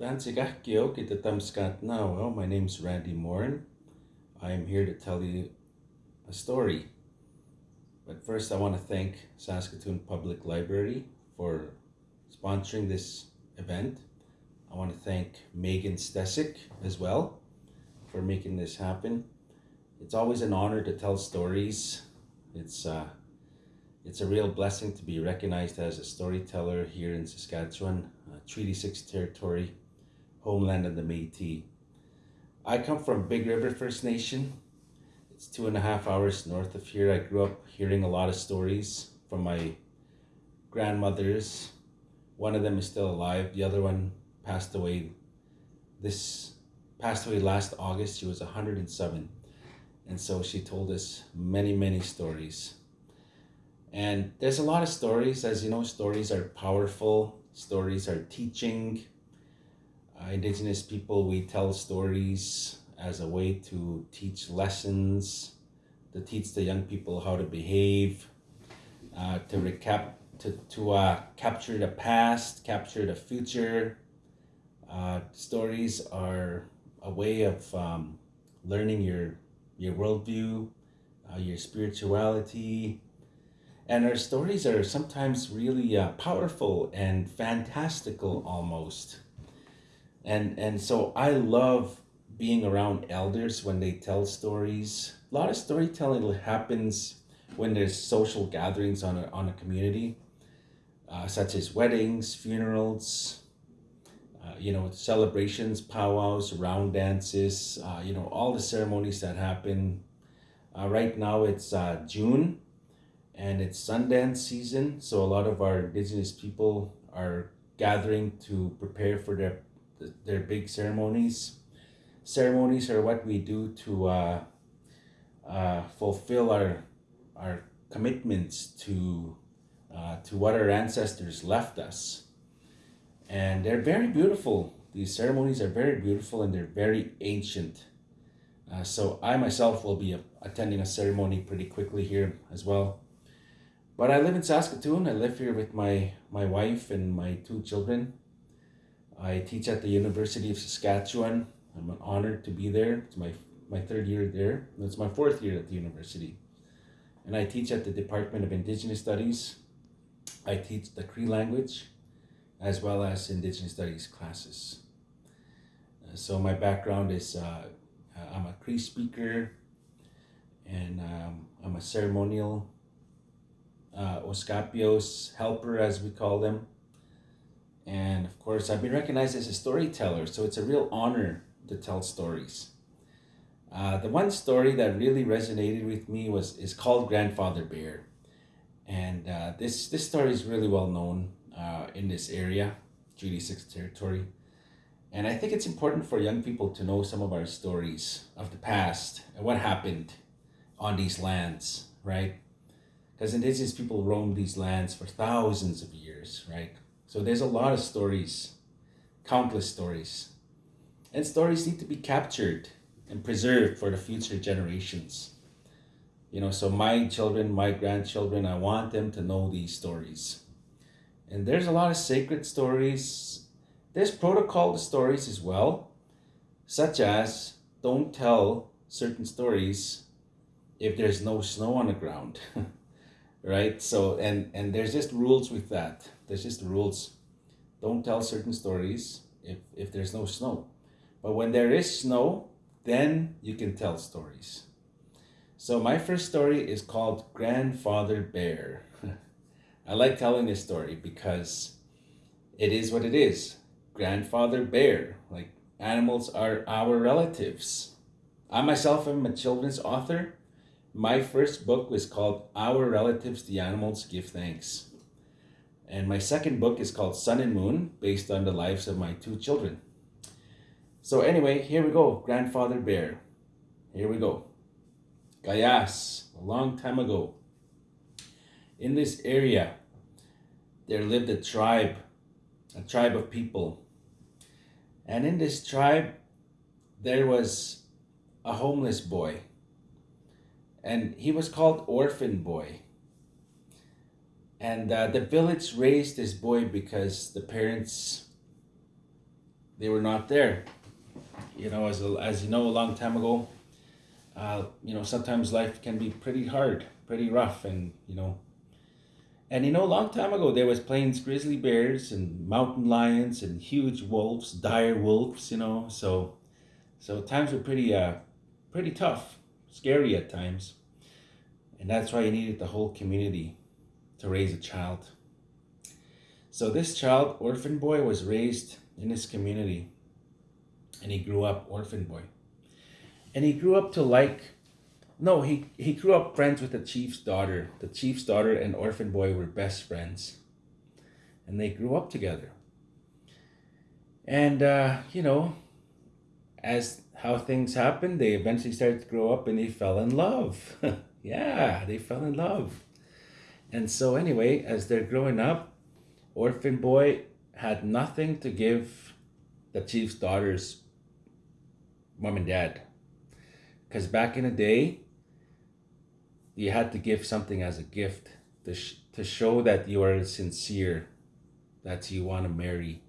Danzigakio Kitatamskat now. Well, my name's Randy Morin. I am here to tell you a story. But first, I want to thank Saskatoon Public Library for sponsoring this event. I want to thank Megan Stesick as well for making this happen. It's always an honor to tell stories. It's uh, it's a real blessing to be recognized as a storyteller here in Saskatchewan, uh, Treaty 6 territory, homeland of the Métis. I come from Big River First Nation. It's two and a half hours north of here. I grew up hearing a lot of stories from my grandmothers. One of them is still alive. The other one passed away this passed away last August. She was 107. And so she told us many, many stories. And there's a lot of stories. As you know, stories are powerful, stories are teaching. Uh, indigenous people, we tell stories as a way to teach lessons, to teach the young people how to behave, uh, to recap, to, to uh, capture the past, capture the future. Uh, stories are a way of um, learning your your worldview, uh, your spirituality, and our stories are sometimes really uh, powerful and fantastical almost. And, and so I love being around elders when they tell stories. A lot of storytelling happens when there's social gatherings on a, on a community, uh, such as weddings, funerals, uh, you know, celebrations, powwows, round dances, uh, you know, all the ceremonies that happen. Uh, right now it's uh, June and it's Sundance season, so a lot of our indigenous people are gathering to prepare for their their big ceremonies. Ceremonies are what we do to uh, uh, fulfill our our commitments to uh, to what our ancestors left us, and they're very beautiful. These ceremonies are very beautiful and they're very ancient. Uh, so I myself will be attending a ceremony pretty quickly here as well. But I live in Saskatoon. I live here with my, my wife and my two children. I teach at the University of Saskatchewan. I'm honored to be there. It's my, my third year there. It's my fourth year at the university. And I teach at the Department of Indigenous Studies. I teach the Cree language as well as Indigenous Studies classes. Uh, so my background is uh, I'm a Cree speaker and um, I'm a ceremonial uh, helper, as we call them. And of course, I've been recognized as a storyteller, so it's a real honor to tell stories. Uh, the one story that really resonated with me was is called Grandfather Bear, and uh, this this story is really well known uh, in this area, Treaty Six territory, and I think it's important for young people to know some of our stories of the past and what happened on these lands, right? because indigenous people roamed these lands for thousands of years, right? So there's a lot of stories, countless stories. And stories need to be captured and preserved for the future generations. You know, so my children, my grandchildren, I want them to know these stories. And there's a lot of sacred stories. There's protocol stories as well, such as don't tell certain stories if there's no snow on the ground. right? So and and there's just rules with that. There's just the rules. Don't tell certain stories if if there's no snow, but when there is snow, then you can tell stories. So my first story is called Grandfather Bear. I like telling this story because it is what it is. Grandfather Bear, like animals are our relatives. I myself am a children's author my first book was called Our Relatives, the Animals Give Thanks. And my second book is called Sun and Moon, based on the lives of my two children. So anyway, here we go, Grandfather Bear. Here we go. Gayas, a long time ago. In this area, there lived a tribe, a tribe of people. And in this tribe, there was a homeless boy and he was called Orphan Boy. And uh, the village raised this boy because the parents, they were not there. You know, as, a, as you know, a long time ago, uh, you know, sometimes life can be pretty hard, pretty rough, and you know, and you know, a long time ago there was plains grizzly bears and mountain lions and huge wolves, dire wolves. You know, so so times were pretty uh, pretty tough, scary at times, and that's why you needed the whole community to raise a child. So this child, orphan boy, was raised in his community, and he grew up orphan boy, and he grew up to like no, he, he grew up friends with the chief's daughter. The chief's daughter and orphan boy were best friends. And they grew up together. And, uh, you know, as how things happened, they eventually started to grow up and they fell in love. yeah, they fell in love. And so, anyway, as they're growing up, orphan boy had nothing to give the chief's daughter's mom and dad. Because back in the day, you had to give something as a gift to, sh- to show that you are sincere, that you want to marry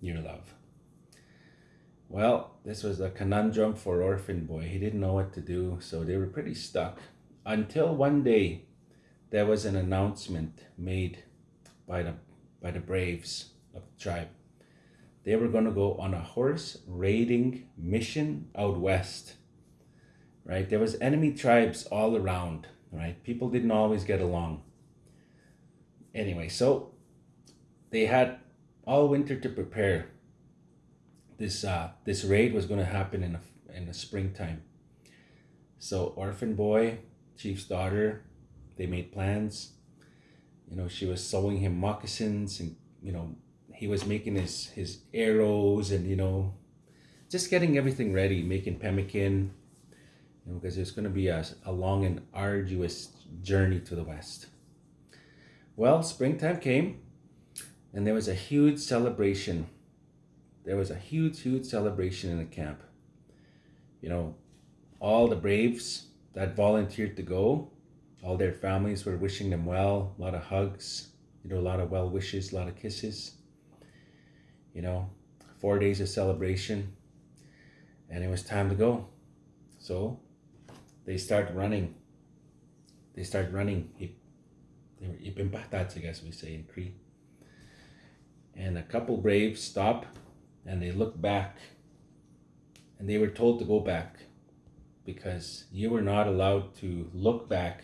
your love. Well, this was a conundrum for Orphan Boy. He didn't know what to do, so they were pretty stuck. Until one day, there was an announcement made by the by the braves of the tribe. They were going to go on a horse raiding mission out west right? There was enemy tribes all around, right? People didn't always get along. Anyway, so they had all winter to prepare. This uh, this raid was going to happen in a, in the springtime. So orphan boy, chief's daughter, they made plans. You know, she was sewing him moccasins, and you know, he was making his his arrows, and you know, just getting everything ready, making pemmican, you know, because it's going to be a, a long and arduous journey to the west. Well, springtime came, and there was a huge celebration. There was a huge, huge celebration in the camp. You know, all the braves that volunteered to go, all their families were wishing them well, a lot of hugs, you know, a lot of well wishes, a lot of kisses. You know, four days of celebration, and it was time to go. So they start running. They start running. They I guess we say in Cree. And a couple braves stop and they look back. And they were told to go back because you were not allowed to look back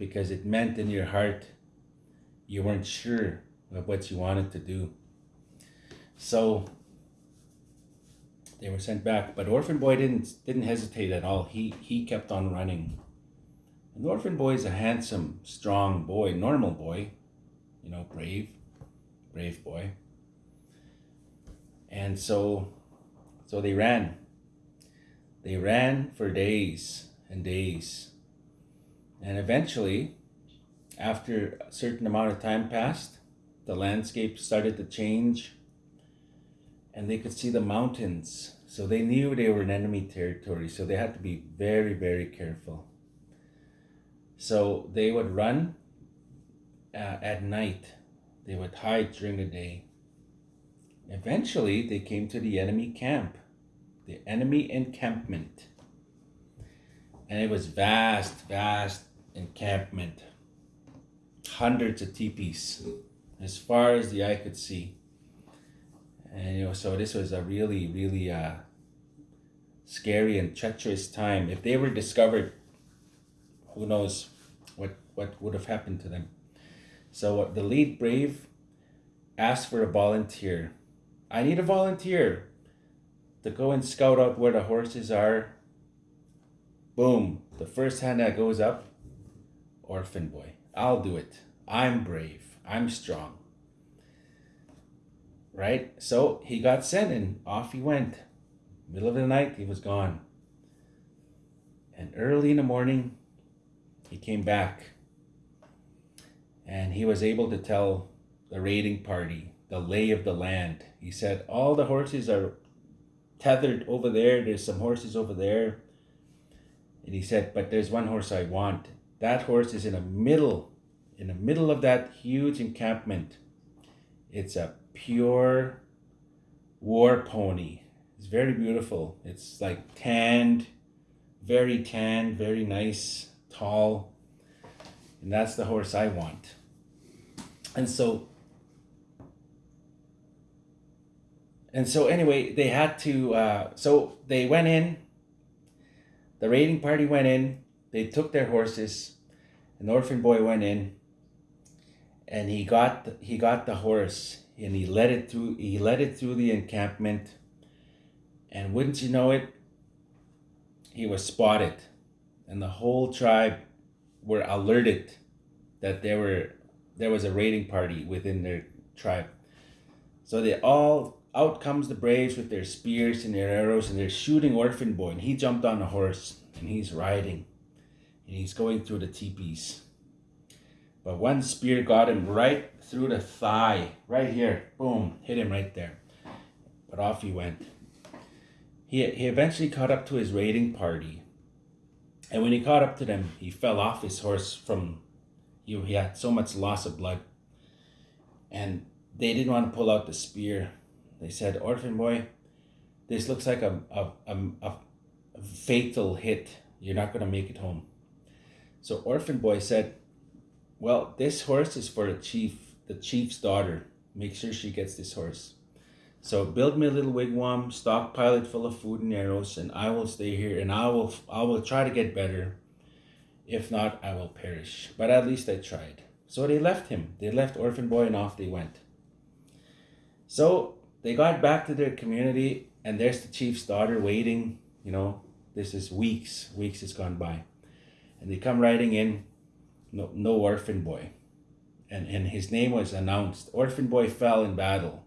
because it meant in your heart you weren't sure of what you wanted to do. So they were sent back, but Orphan Boy didn't didn't hesitate at all. He he kept on running. And Orphan Boy is a handsome, strong boy, normal boy, you know, brave, brave boy. And so, so they ran. They ran for days and days. And eventually, after a certain amount of time passed, the landscape started to change and they could see the mountains. So they knew they were in enemy territory, so they had to be very, very careful. So they would run uh, at night, they would hide during the day. Eventually, they came to the enemy camp, the enemy encampment. And it was vast, vast encampment, hundreds of teepees, as far as the eye could see. And you know so this was a really really uh, scary and treacherous time. If they were discovered who knows what what would have happened to them. So the lead brave asked for a volunteer. I need a volunteer to go and scout out where the horses are. Boom the first hand that goes up orphan boy i'll do it i'm brave i'm strong right? So he got sent and off he went. Middle of the night, he was gone. And early in the morning, he came back. And he was able to tell the raiding party the lay of the land. He said, All the horses are tethered over there. There's some horses over there. And he said, But there's one horse I want. That horse is in the middle, in the middle of that huge encampment. It's a pure war pony. It's very beautiful. It's like tanned, very tanned, very nice, tall. And that's the horse I want. And so and so anyway, they had to uh, so they went in. The raiding party went in. They took their horses. An orphan boy went in and he got the, he got the horse and he led it through he led it through the encampment and wouldn't you know it he was spotted and the whole tribe were alerted that there were there was a raiding party within their tribe so they all out comes the braves with their spears and their arrows and they're shooting orphan boy and he jumped on a horse and he's riding and he's going through the teepees but one spear got him right through the thigh, right here. Boom, hit him right there. But off he went. He, he eventually caught up to his raiding party. And when he caught up to them, he fell off his horse from, he, he had so much loss of blood. And they didn't want to pull out the spear. They said, Orphan boy, this looks like a, a, a, a fatal hit. You're not going to make it home. So Orphan boy said, well, this horse is for the chief, the chief's daughter. Make sure she gets this horse. So build me a little wigwam, stockpile it full of food and arrows, and I will stay here and I will I will try to get better. If not, I will perish. But at least I tried. So they left him. They left Orphan Boy and off they went. So they got back to their community and there's the chief's daughter waiting, you know, this is weeks, weeks has gone by. And they come riding in no, no orphan boy. And, and his name was announced. Orphan boy fell in battle.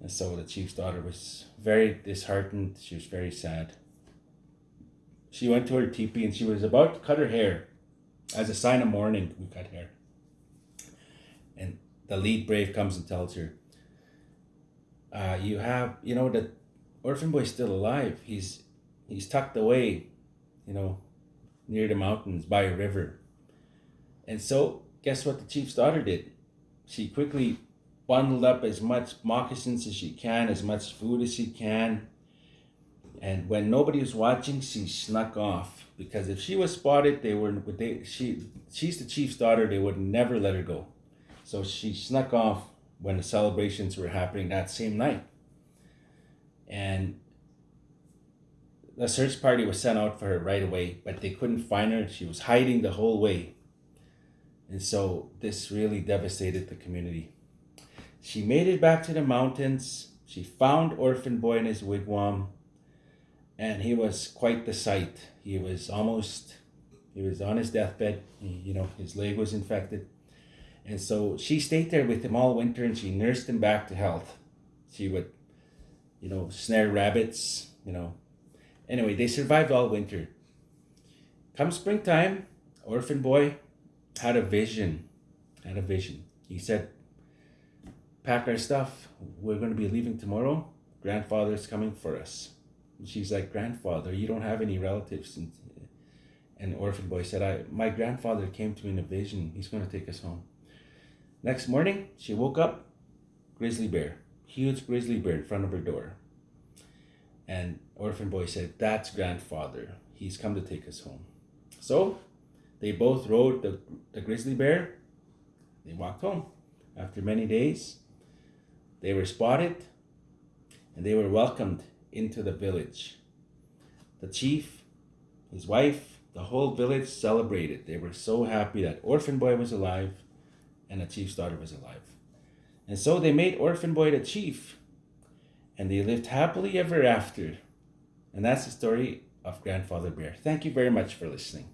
And so the chief's daughter was very disheartened. She was very sad. She went to her teepee and she was about to cut her hair. As a sign of mourning, we cut hair. And the lead brave comes and tells her, uh, you have, you know, the orphan boy's still alive. He's he's tucked away, you know, near the mountains by a river. And so, guess what the chief's daughter did? She quickly bundled up as much moccasins as she can, as much food as she can. And when nobody was watching, she snuck off because if she was spotted, they were they she she's the chief's daughter. They would never let her go. So she snuck off when the celebrations were happening that same night. And the search party was sent out for her right away, but they couldn't find her. She was hiding the whole way. And so this really devastated the community. She made it back to the mountains. She found Orphan Boy in his wigwam, and he was quite the sight. He was almost, he was on his deathbed. He, you know, his leg was infected. And so she stayed there with him all winter and she nursed him back to health. She would, you know, snare rabbits, you know. Anyway, they survived all winter. Come springtime, Orphan Boy had a vision, had a vision. He said, pack our stuff. We're going to be leaving tomorrow. Grandfather's coming for us. And she's like, grandfather, you don't have any relatives. And, and orphan boy said, I, my grandfather came to me in a vision. He's going to take us home. Next morning, she woke up, grizzly bear, huge grizzly bear in front of her door. And orphan boy said, that's grandfather. He's come to take us home. So they both rode the, the grizzly bear. They walked home. After many days, they were spotted and they were welcomed into the village. The chief, his wife, the whole village celebrated. They were so happy that Orphan Boy was alive and the chief's daughter was alive. And so they made Orphan Boy the chief and they lived happily ever after. And that's the story of Grandfather Bear. Thank you very much for listening.